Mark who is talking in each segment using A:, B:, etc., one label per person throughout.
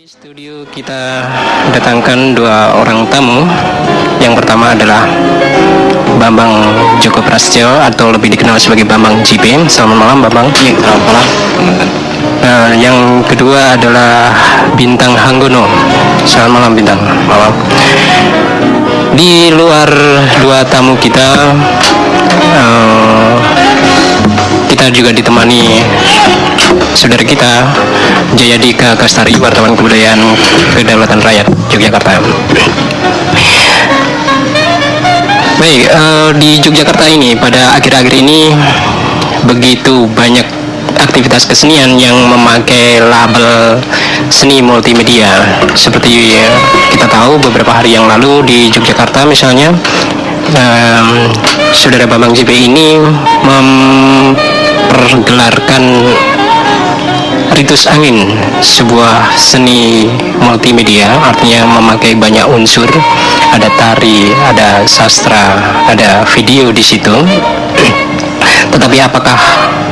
A: Di studio kita datangkan dua orang tamu. Yang pertama adalah Bambang Joko Prasetyo atau lebih dikenal sebagai Bambang JP. Selamat malam Bambang.
B: Iya, selamat malam teman-teman.
A: Nah, yang kedua adalah Bintang Hanggono. Selamat malam Bintang. Malam. Di luar dua tamu kita, eh, kita juga ditemani saudara kita Jayadika Kastari, wartawan kebudayaan kedaulatan rakyat Yogyakarta. Baik, eh, di Yogyakarta ini pada akhir-akhir ini begitu banyak aktivitas kesenian yang memakai label seni multimedia. Seperti eh, kita tahu beberapa hari yang lalu di Yogyakarta misalnya em, saudara Bambang JP ini mempergelarkan Ritus Angin, sebuah seni multimedia, artinya memakai banyak unsur, ada tari, ada sastra, ada video di situ. Tetapi apakah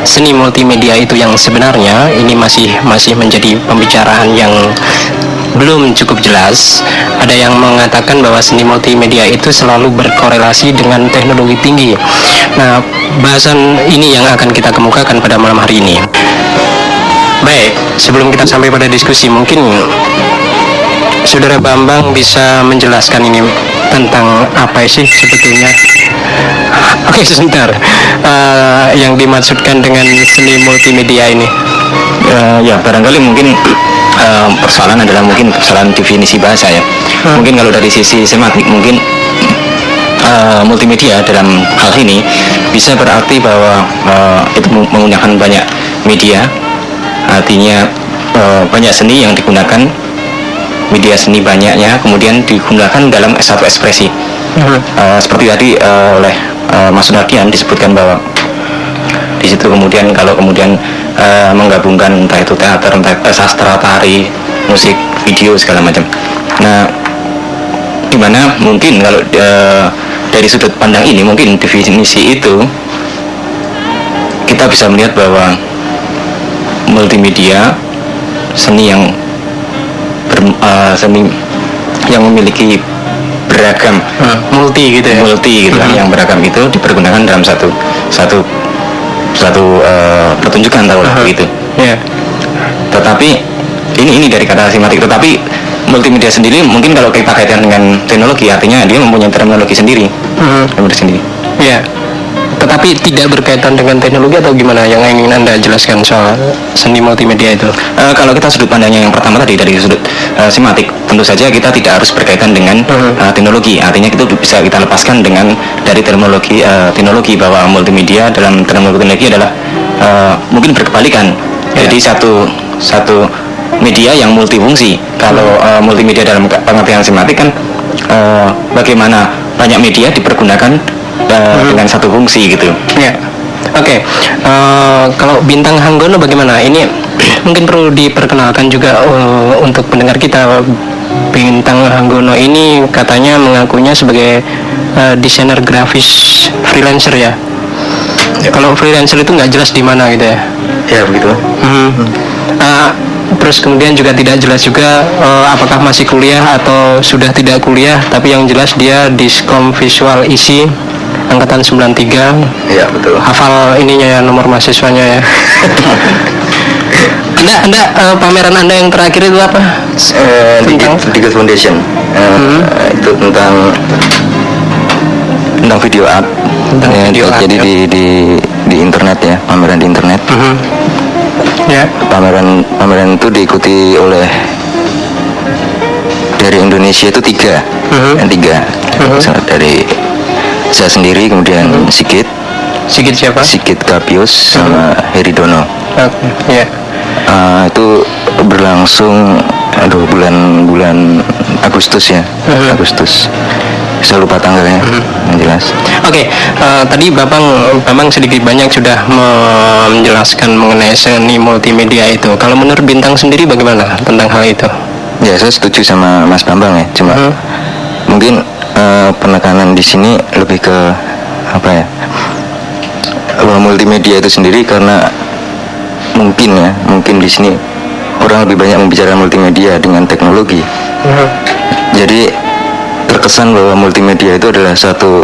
A: seni multimedia itu yang sebenarnya ini masih masih menjadi pembicaraan yang belum cukup jelas. Ada yang mengatakan bahwa seni multimedia itu selalu berkorelasi dengan teknologi tinggi. Nah, bahasan ini yang akan kita kemukakan pada malam hari ini. Baik, sebelum kita sampai pada diskusi, mungkin Saudara Bambang bisa menjelaskan ini tentang apa sih sebetulnya? Oke, sebentar. Eh, yang dimaksudkan dengan seni multimedia ini?
B: Eh, ya, barangkali mungkin eh, persoalan adalah mungkin persoalan definisi bahasa ya.
A: Hmm.
B: Mungkin kalau dari sisi semantik mungkin eh, multimedia dalam hal ini bisa berarti bahwa eh, itu meng- menggunakan banyak media, artinya eh, banyak seni yang digunakan media seni banyaknya kemudian digunakan dalam satu ekspresi.
A: Hmm.
B: Eh, seperti tadi eh, oleh eh, Mas Sunardian disebutkan bahwa di situ kemudian kalau kemudian eh, menggabungkan entah itu teater, entah eh, sastra, tari, musik, video segala macam. Nah, di mana mungkin kalau eh, dari sudut pandang ini mungkin definisi itu kita bisa melihat bahwa multimedia seni yang ber- eh, seni yang memiliki beragam
A: Hmm, multi gitu ya?
B: multi gitu kan,
A: Mhm.
B: yang beragam itu dipergunakan dalam satu satu satu eh, pertunjukan tahu
A: Aha.
B: begitu.
A: Ya.
B: Tetapi ini ini dari kata simatik. Tetapi multimedia sendiri mungkin kalau kita kaitkan dengan teknologi artinya dia mempunyai terminologi sendiri.
A: Hmm.
B: Terminologi sendiri.
A: Ya. Tetapi tidak berkaitan dengan teknologi atau gimana yang ingin Anda jelaskan soal seni multimedia itu?
B: Eh, kalau kita sudut pandangnya yang pertama tadi dari sudut eh, simatik, tentu saja kita tidak harus berkaitan dengan eh, teknologi. Artinya itu bisa kita lepaskan dengan dari terminologi eh, teknologi bahwa multimedia dalam terminologi teknologi adalah eh, mungkin berkebalikan.
A: Ya.
B: Jadi satu satu media yang multifungsi. Kalau eh, multimedia dalam pengertian simatik kan eh, bagaimana banyak media dipergunakan eh,
A: Mhm.
B: dengan satu fungsi gitu.
A: Ya. Oke. Eh, kalau bintang Hanggono bagaimana? Ini mungkin perlu diperkenalkan juga eh, untuk pendengar kita. Bintang Hanggono ini katanya mengakunya sebagai eh, desainer grafis freelancer ya. Kalau freelancer itu nggak jelas di mana gitu ya.
B: Ya begitu.
A: Hmm. Ah, terus kemudian juga tidak jelas juga eh, apakah masih kuliah atau sudah tidak kuliah, tapi yang jelas dia diskom visual isi angkatan 93
B: Ya betul.
A: hafal ininya ya nomor mahasiswanya ya. anda anda eh, pameran anda yang terakhir itu apa?
B: Eh,
A: Tentang?
B: Digit, Foundation Eh,
A: Hmm.
B: itu tentang tentang video art
A: Tentang
B: Ya,
A: video art,
B: jadi
A: ya.
B: di, di di internet ya pameran di internet
A: Mhm. Ya.
B: pameran pameran itu diikuti oleh dari Indonesia itu tiga
A: Mhm.
B: yang tiga
A: Mhm.
B: So, dari saya sendiri kemudian Sigit
A: Sigit siapa?
B: Sigit Kapius sama Heri Dono
A: Oke, Ya.
B: Eh, itu berlangsung aduh bulan bulan Agustus ya
A: Mhm.
B: Agustus saya lupa tanggalnya yang jelas
A: Oke, eh, tadi Bapak Bambang sedikit banyak sudah menjelaskan mengenai seni multimedia itu. Kalau menurut Bintang sendiri bagaimana tentang hal itu?
B: ya saya setuju sama Mas Bambang ya cuma
A: Mhm.
B: mungkin eh, penekanan di sini lebih ke apa ya bahwa multimedia itu sendiri karena mungkin ya mungkin di sini
C: orang lebih banyak membicarakan multimedia dengan teknologi. Jadi terkesan bahwa multimedia itu adalah suatu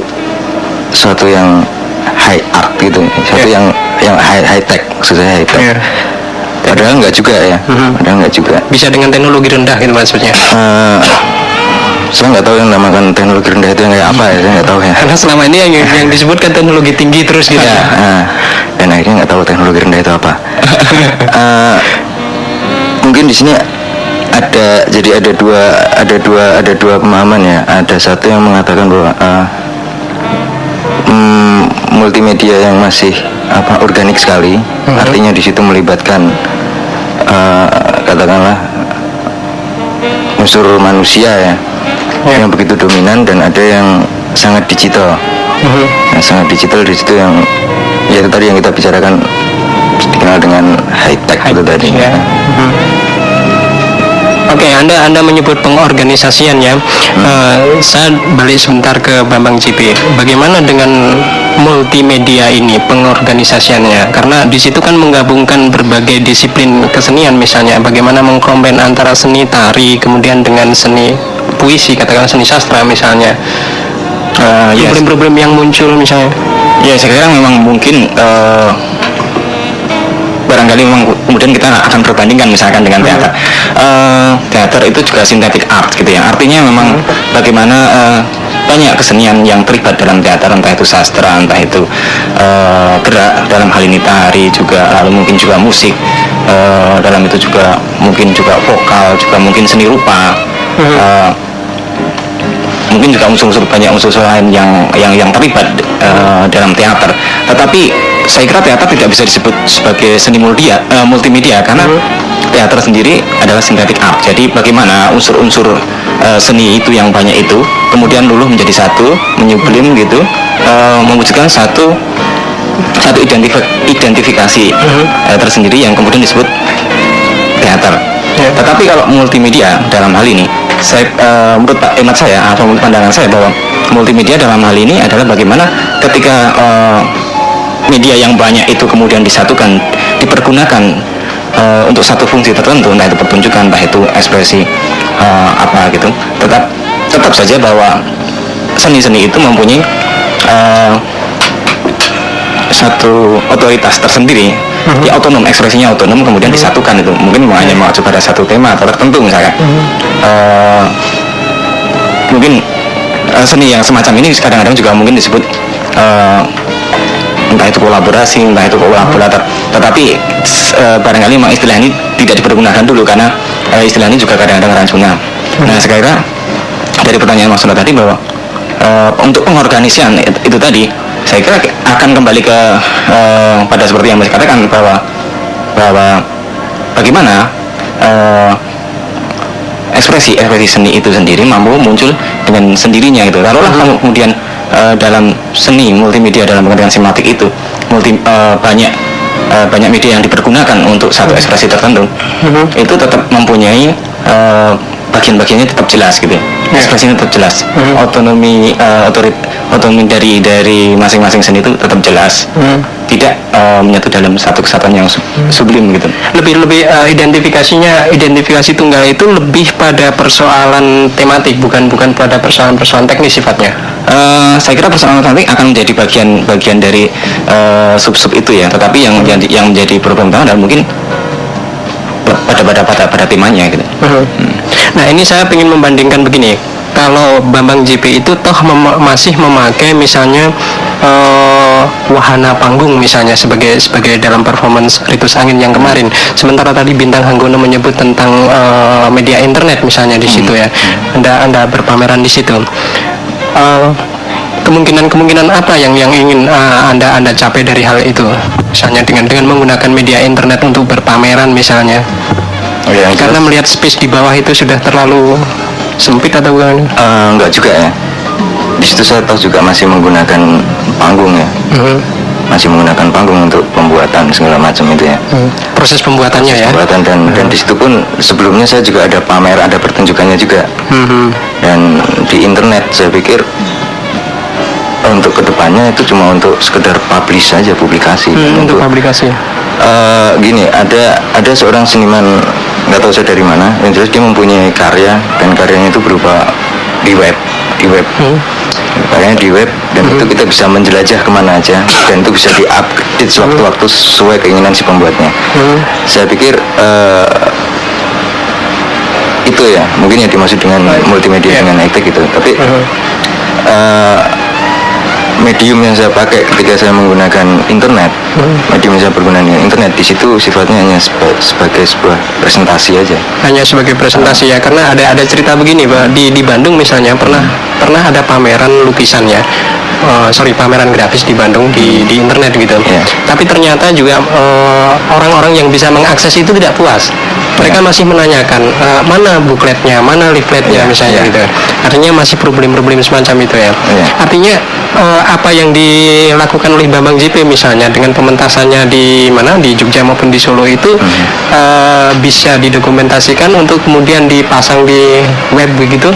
C: suatu yang high art gitu, suatu
A: Yeah.
C: yang yang high high tech, maksudnya high tech.
A: Yeah.
C: Padahal nggak juga ya,
A: Mhm.
C: padahal nggak juga.
A: Bisa dengan teknologi rendah gitu maksudnya.
C: Eh, saya nggak tahu yang namakan teknologi rendah itu yang kayak apa ya, saya nggak tahu ya.
A: Karena selama ini yang, yang disebutkan teknologi tinggi terus gitu.
C: Ya, eh, dan akhirnya nggak tahu teknologi rendah itu apa. Eh, mungkin di sini ada jadi ada dua ada dua ada dua pemahaman ya. Ada satu yang mengatakan bahwa eh, mm, multimedia yang masih apa organik sekali, artinya di situ melibatkan katakanlah unsur manusia ya,
A: Ya.
C: yang begitu dominan dan ada yang sangat digital
A: Mhm.
C: yang sangat digital di situ yang ya itu tadi yang kita bicarakan dikenal dengan high tech itu tadi
A: Ya. Mhm. Oke, Anda Anda menyebut pengorganisasian ya. Eh, saya balik sebentar ke Bambang JP. Bagaimana dengan multimedia ini pengorganisasiannya? Karena di situ kan menggabungkan berbagai disiplin kesenian misalnya. Bagaimana mengkombin antara seni tari kemudian dengan seni puisi, katakanlah seni sastra misalnya.
B: Eh,
A: Problem-problem yang muncul misalnya.
B: ya saya kira memang mungkin eh, barangkali memang kemudian kita akan perbandingkan misalkan dengan teater. Eh, teater itu juga synthetic art gitu ya. Artinya memang bagaimana eh, banyak kesenian yang terlibat dalam teater entah itu sastra entah itu eh, gerak dalam hal ini tari juga lalu mungkin juga musik eh, dalam itu juga mungkin juga vokal juga mungkin seni rupa Eh, mungkin juga unsur-unsur banyak unsur-unsur lain yang yang yang terlibat eh, dalam teater. Tetapi saya kira teater tidak bisa disebut sebagai seni multimedia, eh, multimedia karena teater sendiri adalah synthetic art. Jadi bagaimana unsur-unsur eh, seni itu yang banyak itu kemudian luluh menjadi satu, menyublim gitu, eh, mewujudkan satu satu identif- identifikasi eh, tersendiri yang kemudian disebut teater.
A: Ya.
B: Tetapi kalau multimedia dalam hal ini, saya eh, menurut Pak Emat saya atau menurut pandangan saya bahwa multimedia dalam hal ini adalah bagaimana ketika eh, media yang banyak itu kemudian disatukan, dipergunakan eh, untuk satu fungsi tertentu, entah itu pertunjukan, entah itu ekspresi eh, apa gitu. Tetap tetap saja bahwa seni-seni itu mempunyai eh, satu otoritas tersendiri. Ya otonom ekspresinya otonom kemudian disatukan itu. Mungkin hanya mengacu pada satu tema atau tertentu misalnya. Eh, mungkin eh, seni yang semacam ini kadang-kadang juga mungkin disebut eh, entah itu kolaborasi entah itu kolaborator. Tetapi eh, barangkali memang istilah ini tidak dipergunakan dulu karena eh, istilah ini juga kadang-kadang rancungan nah sekarang dari pertanyaan Mas Sunda tadi bahwa eh, untuk pengorganisian it- itu tadi saya kira akan kembali ke eh, pada seperti yang Mas katakan bahwa bahwa bagaimana eh, ekspresi ekspresi seni itu sendiri mampu muncul dengan sendirinya gitu. Taruhlah kamu kemudian eh, dalam seni multimedia dalam pengertian sematik itu multi eh, banyak eh, banyak media yang dipergunakan untuk satu ekspresi tertentu. Itu tetap mempunyai eh, bagian-bagiannya tetap jelas gitu. Ekspresinya tetap jelas. Otonomi eh, otorit otonomi dari dari masing-masing seni itu tetap jelas. Tidak eh, menyatu dalam satu kesatuan yang sub- sublim gitu.
A: lebih lebih eh, identifikasinya identifikasi tunggal itu lebih pada persoalan tematik bukan bukan pada persoalan-persoalan teknis sifatnya
B: Eh, saya kira persoalan nanti akan menjadi bagian bagian dari eh, sub-sub itu ya. Tetapi yang menjadi yang menjadi problem utama adalah mungkin pada pada pada pada temanya gitu.
A: Nah ini saya ingin membandingkan begini. Kalau Bambang JP itu toh mem- masih memakai misalnya eh, wahana panggung misalnya sebagai sebagai dalam performance Ritus Angin yang kemarin. Sementara tadi Bintang Hanggono menyebut tentang eh, media internet misalnya di situ ya. Anda anda berpameran di situ. Eh, kemungkinan-kemungkinan apa yang yang ingin eh, anda anda capai dari hal itu? Misalnya dengan dengan menggunakan media internet untuk berpameran misalnya
C: Oh, ya, yang
A: karena
C: jelas,
A: melihat space di bawah itu sudah terlalu sempit atau bukan
C: eh, enggak juga ya. Di situ saya tahu juga masih menggunakan panggung ya.
A: Mhm.
C: masih menggunakan panggung untuk pembuatan segala macam itu ya.
A: Hmm. proses pembuatannya ya?
C: pembuatan dan dan di situ pun sebelumnya saya juga ada pamer ada pertunjukannya juga.
A: Mhm.
C: dan di internet saya pikir untuk ke depannya itu cuma untuk sekedar publish saja publikasi.
A: Hmm, untuk
C: untuk
A: publikasi.
C: Eh, gini ada ada seorang seniman nggak tahu saya dari mana. Yang jelas dia mempunyai karya dan karyanya itu berupa di web di web. Karyanya di web dan itu kita bisa menjelajah ke mana aja dan itu bisa diupdate sewaktu-waktu sesuai keinginan si pembuatnya. Saya pikir eh, itu ya mungkin yang dimaksud dengan multimedia
A: Iya.
C: dengan high gitu. Tapi eh, medium yang saya pakai ketika saya menggunakan internet saya pergunakan dengan internet di situ sifatnya hanya seba- sebagai sebuah presentasi aja.
A: Hanya sebagai presentasi ya karena ada ada cerita begini pak. Di di Bandung misalnya pernah pernah ada pameran lukisan ya. Eh, sorry pameran grafis di Bandung di di internet gitu.
C: Iya.
A: tapi ternyata juga eh, orang-orang yang bisa mengakses itu tidak puas. Mereka masih menanyakan eh, mana bukletnya mana leafletnya
C: Iya,
A: misalnya
C: iya.
A: gitu. Artinya masih problem-problem semacam itu ya.
C: Iya.
A: artinya eh, apa yang dilakukan oleh Bambang JP misalnya dengan pementasannya di mana di Jogja maupun di Solo itu
C: Hmm.
A: eh, bisa didokumentasikan untuk kemudian dipasang di web begitu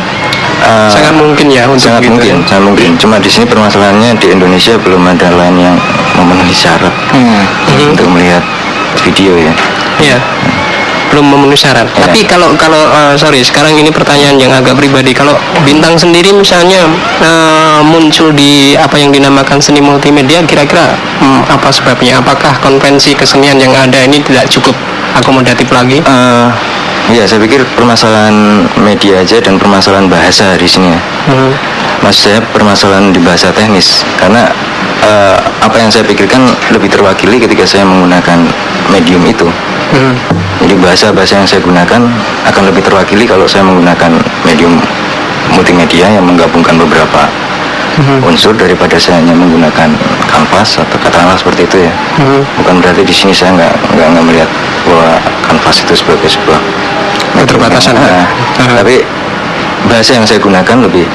C: Eh,
A: sangat mungkin ya untuk
C: sangat
A: begitu.
C: mungkin sangat mungkin cuma di sini permasalahannya di Indonesia belum ada lain yang memenuhi syarat
A: Mhm.
C: untuk melihat video ya
A: Iya. Belum memenuhi syarat.
C: Iya.
A: Tapi kalau kalau eh, sorry, sekarang ini pertanyaan yang agak pribadi. Kalau bintang sendiri misalnya eh, muncul di apa yang dinamakan seni multimedia, kira-kira hmm, apa sebabnya? Apakah konvensi kesenian yang ada ini tidak cukup akomodatif lagi?
C: Eh, ya saya pikir permasalahan media aja dan permasalahan bahasa di sini ya
A: Hmm.
C: Maksud saya permasalahan di bahasa teknis karena eh, apa yang saya pikirkan lebih terwakili ketika saya menggunakan medium itu.
A: Hmm.
C: Jadi bahasa-bahasa yang saya gunakan akan lebih terwakili kalau saya menggunakan medium multimedia yang menggabungkan beberapa unsur daripada saya hanya menggunakan kanvas atau katakanlah seperti itu ya.
A: Hmm.
C: Bukan berarti di sini saya nggak nggak nggak melihat bahwa kanvas itu sebagai sebuah
A: Keterbatasan.
C: Nah,
A: Ah.
C: tapi bahasa yang saya gunakan lebih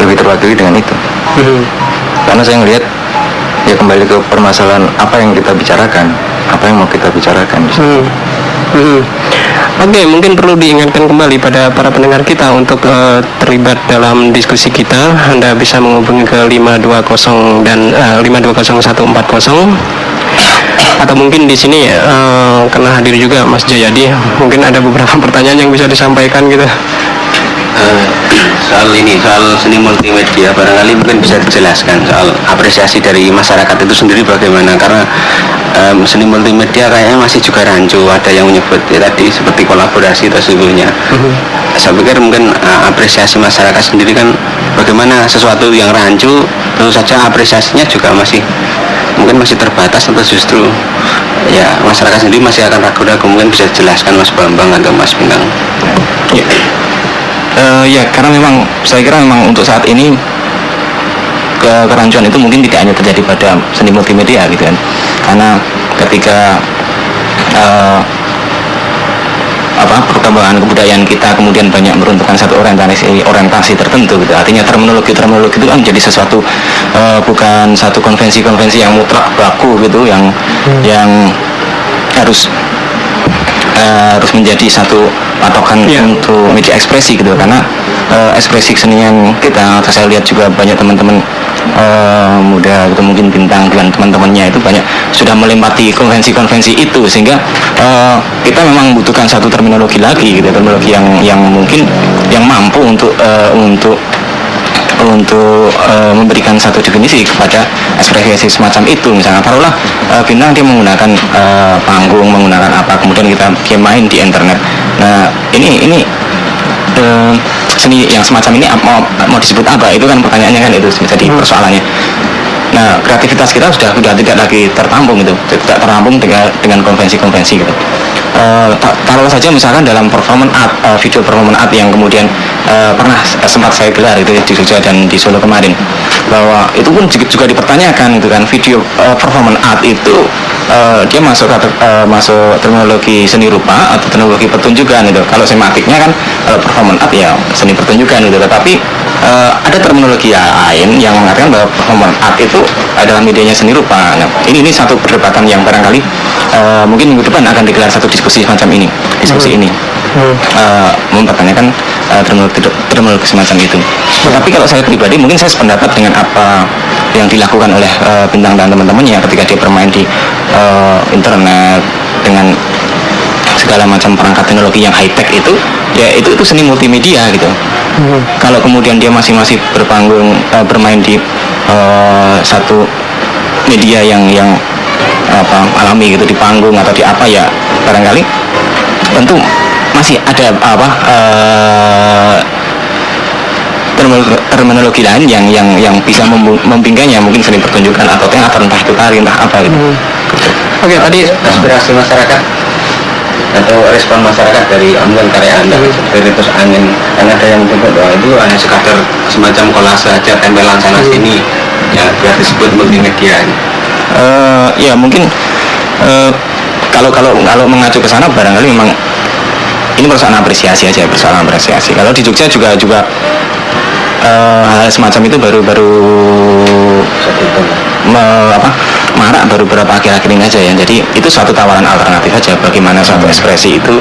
C: lebih terwakili dengan itu
A: Hmm.
C: karena saya ngelihat ya kembali ke permasalahan apa yang kita bicarakan apa yang mau kita bicarakan.
A: Hmm. Hmm. Oke, mungkin perlu diingatkan kembali pada para pendengar kita untuk eh, terlibat dalam diskusi kita. Anda bisa menghubungi ke 520 dan eh, 5201140 atau mungkin di sini eh, karena hadir juga Mas Jayadi, mungkin ada beberapa pertanyaan yang bisa disampaikan gitu.
D: Eh, soal ini soal seni multimedia barangkali mungkin bisa dijelaskan soal apresiasi dari masyarakat itu sendiri bagaimana karena em, seni multimedia kayaknya masih juga rancu. Ada yang menyebut ya tadi seperti kolaborasi atau sesungguhnya saya pikir mungkin eh, apresiasi masyarakat sendiri kan bagaimana sesuatu yang rancu tentu saja apresiasinya juga masih mungkin masih terbatas atau justru ya masyarakat sendiri masih akan ragu-ragu mungkin bisa dijelaskan Mas Bambang atau Mas Bintang
B: Ya. Eh, ya karena memang saya kira memang untuk saat ini ke kerancuan itu mungkin tidak hanya terjadi pada seni multimedia gitu kan karena ketika eh, apa perkembangan kebudayaan kita kemudian banyak meruntuhkan satu orientasi orientasi tertentu gitu. Artinya terminologi terminologi itu kan menjadi sesuatu eh, bukan satu konvensi-konvensi yang mutlak baku gitu yang yang harus eh, harus menjadi satu patokan
A: Iya.
B: untuk media ekspresi gitu. Karena eh, ekspresi kesenian kita saya lihat juga banyak teman-teman muda gitu mungkin bintang dan teman-temannya itu banyak sudah melempati konvensi-konvensi itu sehingga eh, kita memang membutuhkan satu terminologi lagi gitu terminologi yang yang mungkin yang mampu untuk eh, untuk untuk eh, memberikan satu definisi kepada ekspresi semacam itu. Misalnya taruhlah eh, bintang dia menggunakan eh, panggung menggunakan apa kemudian kita dia main di internet. Nah ini ini eh, seni yang semacam ini mau mau disebut apa? Itu kan pertanyaannya kan itu jadi persoalannya. Nah kreativitas kita sudah sudah tidak lagi tertampung gitu tidak tertampung dengan dengan konvensi-konvensi gitu Eh, ta- taruh saja misalkan dalam performance art eh, video performance art yang kemudian eh, pernah sempat saya gelar itu di Jogja dan di Solo kemarin. Bahwa itu pun juga, dipertanyakan itu kan video eh, performance art itu eh, dia masuk eh, masuk terminologi seni rupa atau teknologi pertunjukan itu kalau sematiknya kan eh, performance art ya seni pertunjukan gitu. Tetapi eh, ada terminologi lain yang mengatakan bahwa performance art itu adalah medianya seni rupa. Nah, ini ini satu perdebatan yang barangkali eh, mungkin minggu depan akan digelar satu diskusi semacam ini diskusi ini Eh, mempertanyakan eh, terminologi terminologi semacam itu. Tetapi kalau saya pribadi mungkin saya sependapat dengan apa yang dilakukan oleh eh, bintang dan teman-temannya ketika dia bermain di eh, internet dengan segala macam perangkat teknologi yang high tech itu ya itu itu seni multimedia gitu. Kalau kemudian dia masih masih berpanggung eh, bermain di eh, satu media yang yang apa alami gitu di panggung atau di apa ya barangkali tentu masih ada apa eh, terminologi, lain yang yang yang bisa membingkainya mungkin seni pertunjukan atau teater entah itu tari entah apa gitu.
A: Oke, tadi
D: aspirasi masyarakat atau respon masyarakat dari mungkin karya anda dari terus angin. Kan ada yang menyebut bahwa itu hanya sekadar semacam kolase aja tempelan sana sini ya biar disebut multimedia
B: Eh, ya mungkin eh, kalau kalau kalau mengacu ke sana barangkali memang ini persoalan apresiasi aja persoalan apresiasi. Kalau di Jogja juga juga eh, hal semacam itu baru baru me- apa marak baru beberapa akhir-akhir ini aja ya. Jadi itu suatu tawaran alternatif aja bagaimana suatu ekspresi itu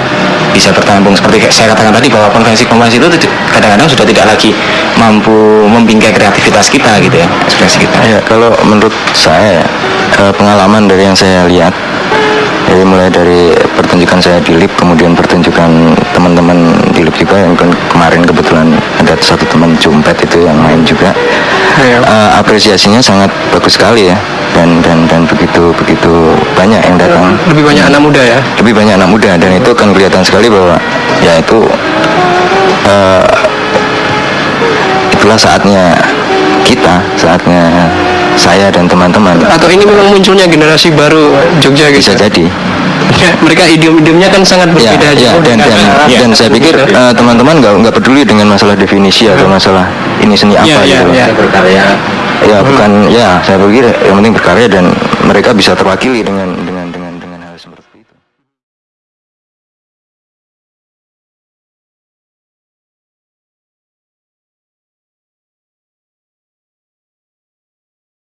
B: bisa bertampung. Seperti saya katakan tadi bahwa konvensi-konvensi itu kadang-kadang sudah tidak lagi mampu membingkai kreativitas kita gitu ya ekspresi kita.
C: Ya, kalau menurut saya eh, pengalaman dari yang saya lihat jadi mulai dari pertunjukan saya di LIP kemudian pertunjukan teman-teman di LIP juga yang kan kemarin kebetulan ada satu teman Jumpet itu yang main juga. Eh, apresiasinya sangat bagus sekali ya dan dan dan begitu begitu banyak yang datang
A: lebih banyak anak muda ya.
C: lebih banyak anak muda dan itu kan kelihatan sekali bahwa ya itu eh, itulah saatnya kita saatnya saya dan teman-teman
A: Atau ini memang munculnya generasi baru Jogja
C: bisa
A: gitu.
C: jadi
A: Ya, mereka idiom-idiomnya kan sangat
C: ya,
A: berbeda
C: ya
A: jauh
C: dan dan, dan saya pikir eh, teman-teman nggak nggak peduli dengan masalah definisi atau masalah ini seni apa
A: iya,
C: gitu loh.
A: iya.
D: berkarya
C: ya bukan ya saya pikir yang penting berkarya dan mereka bisa terwakili dengan dengan